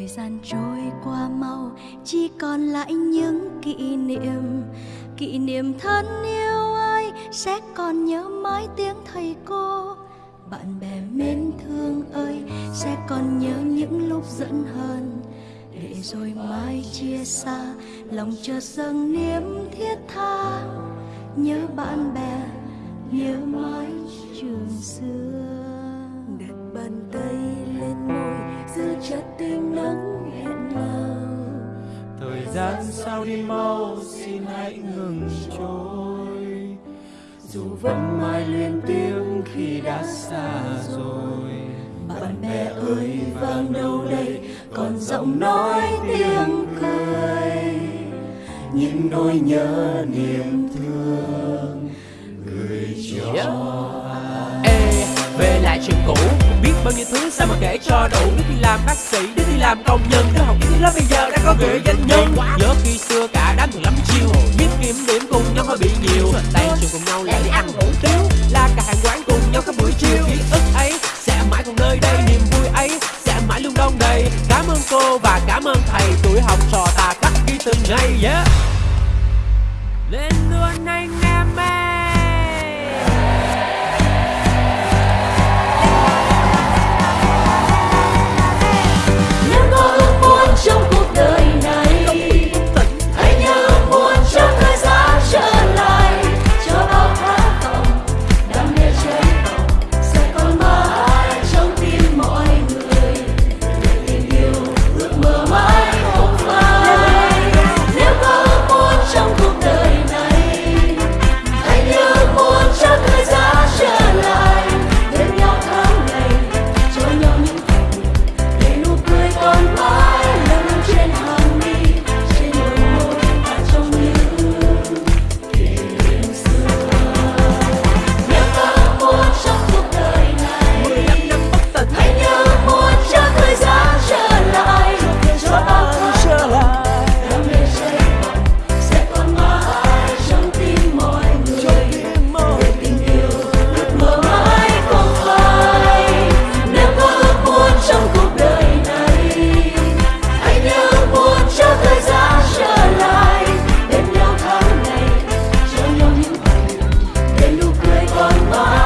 thời gian trôi qua mau, chỉ còn lại những kỷ niệm. Kỷ niệm thân yêu ơi, sẽ còn nhớ mãi tiếng thầy cô. Bạn bè mến thương ơi, sẽ còn nhớ những lúc giận hờn. Để rồi mai chia xa, lòng chợt dâng niềm thiết tha. Nhớ bạn bè, nhớ sao đi mau xin hãy ngừng trôi. Dù vẫn mãi luyến tiếc khi đã xa rồi. Bạn bè ơi vang đâu đây còn giọng nói tiếng cười. Những nỗi nhớ niềm thương gửi cho Ê, về lại chuyện cũ Biết bao nhiêu thứ sao mà kể cho đủ. Đứa đi làm bác sĩ, đứa đi làm công nhân Đứa học kiến lớp bây giờ đã có nghĩa danh nhân đây Cảm ơn cô và cảm ơn thầy, Tuổi học trò ta cắt ghi từng ngày yeah. one life.